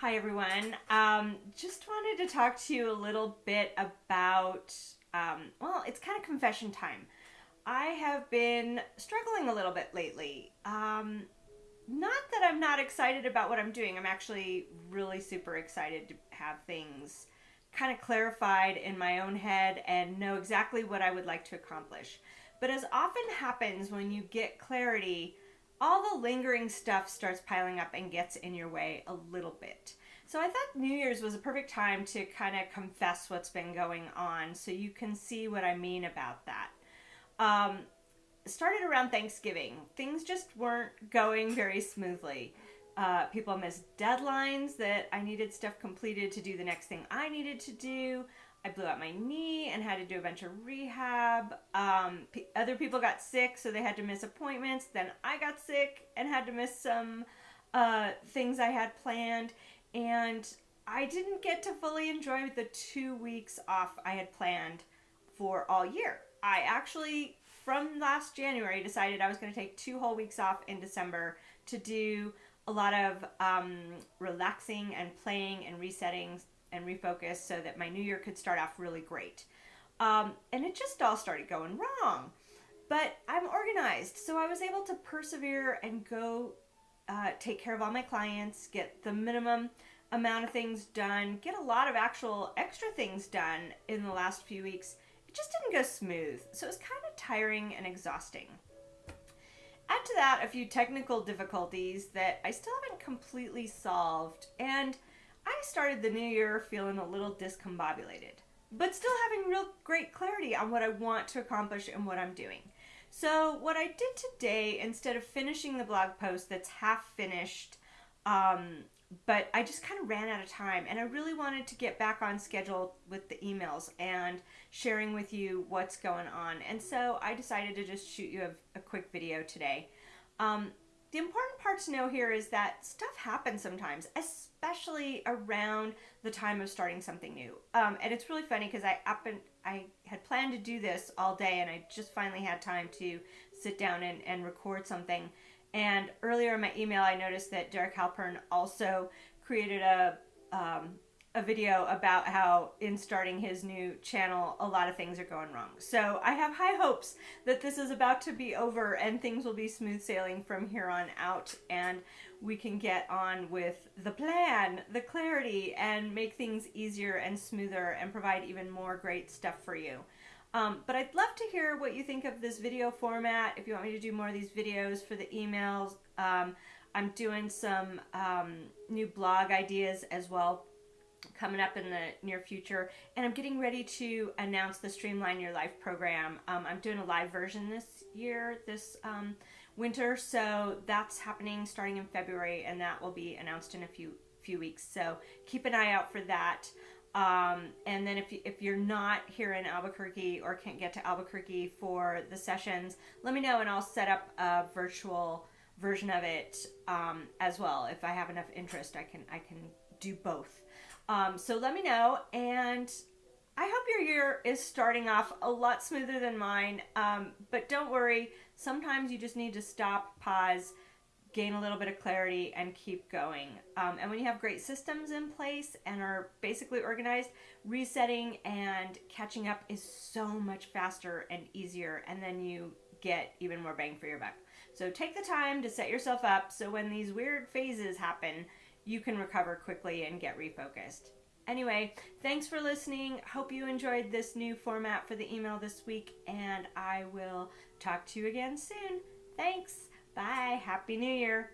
Hi, everyone. Um, just wanted to talk to you a little bit about, um, well, it's kind of confession time. I have been struggling a little bit lately. Um, not that I'm not excited about what I'm doing, I'm actually really super excited to have things kind of clarified in my own head and know exactly what I would like to accomplish. But as often happens when you get clarity, all the lingering stuff starts piling up and gets in your way a little bit. So I thought New Year's was a perfect time to kind of confess what's been going on so you can see what I mean about that. Um, started around Thanksgiving. Things just weren't going very smoothly. Uh, people missed deadlines that I needed stuff completed to do the next thing I needed to do. I blew out my knee and had to do a bunch of rehab. Um, p- other people got sick, so they had to miss appointments. Then I got sick and had to miss some uh, things I had planned. And I didn't get to fully enjoy the two weeks off I had planned for all year. I actually, from last January, decided I was going to take two whole weeks off in December to do a lot of um, relaxing and playing and resetting and refocus so that my new year could start off really great. Um, and it just all started going wrong. But I'm organized, so I was able to persevere and go uh, take care of all my clients, get the minimum amount of things done, get a lot of actual extra things done in the last few weeks. It just didn't go smooth, so it was kind of tiring and exhausting. Add to that a few technical difficulties that I still haven't completely solved, and I started the new year feeling a little discombobulated, but still having real great clarity on what I want to accomplish and what I'm doing. So, what I did today, instead of finishing the blog post that's half finished, um, but I just kind of ran out of time and I really wanted to get back on schedule with the emails and sharing with you what's going on. And so I decided to just shoot you a, a quick video today. Um, the important part to know here is that stuff happens sometimes, especially around the time of starting something new. Um, and it's really funny because I up and I had planned to do this all day, and I just finally had time to sit down and, and record something. And earlier in my email, I noticed that Derek Halpern also created a um, a video about how in starting his new channel a lot of things are going wrong. So I have high hopes that this is about to be over and things will be smooth sailing from here on out and we can get on with the plan, the clarity and make things easier and smoother and provide even more great stuff for you. Um, but I'd love to hear what you think of this video format. If you want me to do more of these videos for the emails, um, I'm doing some um, new blog ideas as well coming up in the near future. And I'm getting ready to announce the Streamline Your Life program. Um, I'm doing a live version this year, this um, winter. So that's happening starting in February, and that will be announced in a few few weeks. So keep an eye out for that. Um, and then if, you, if you're not here in Albuquerque or can't get to Albuquerque for the sessions, let me know and I'll set up a virtual version of it um, as well. If I have enough interest, I can I can do both. Um, so let me know, and I hope your year is starting off a lot smoother than mine. Um, but don't worry, sometimes you just need to stop, pause, gain a little bit of clarity, and keep going. Um, and when you have great systems in place and are basically organized, resetting and catching up is so much faster and easier, and then you get even more bang for your buck. So take the time to set yourself up so when these weird phases happen, you can recover quickly and get refocused. Anyway, thanks for listening. Hope you enjoyed this new format for the email this week, and I will talk to you again soon. Thanks. Bye. Happy New Year.